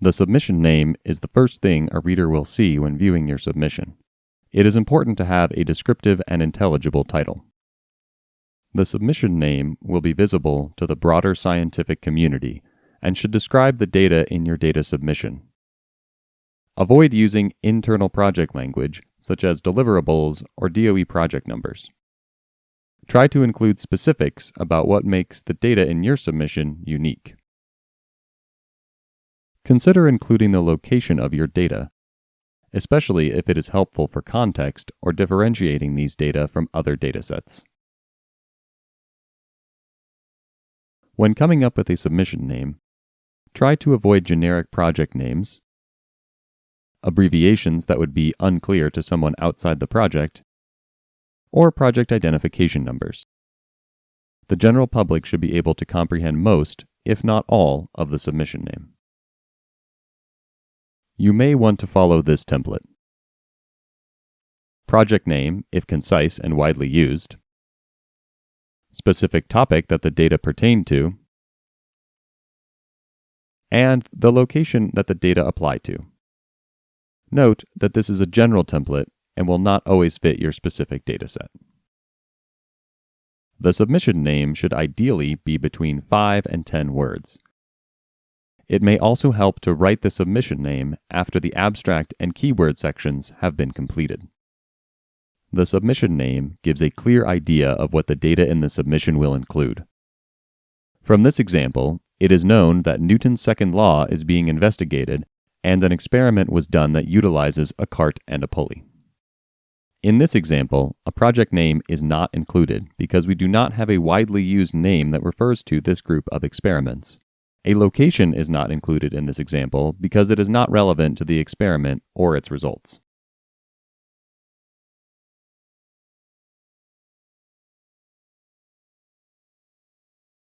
The submission name is the first thing a reader will see when viewing your submission. It is important to have a descriptive and intelligible title. The submission name will be visible to the broader scientific community and should describe the data in your data submission. Avoid using internal project language, such as deliverables or DOE project numbers. Try to include specifics about what makes the data in your submission unique. Consider including the location of your data, especially if it is helpful for context or differentiating these data from other datasets. When coming up with a submission name, try to avoid generic project names, abbreviations that would be unclear to someone outside the project, or project identification numbers. The general public should be able to comprehend most, if not all, of the submission name. You may want to follow this template. Project name, if concise and widely used. Specific topic that the data pertain to. And the location that the data apply to. Note that this is a general template and will not always fit your specific dataset. The submission name should ideally be between 5 and 10 words. It may also help to write the submission name after the abstract and keyword sections have been completed. The submission name gives a clear idea of what the data in the submission will include. From this example, it is known that Newton's second law is being investigated and an experiment was done that utilizes a cart and a pulley. In this example, a project name is not included because we do not have a widely used name that refers to this group of experiments. A location is not included in this example because it is not relevant to the experiment or its results.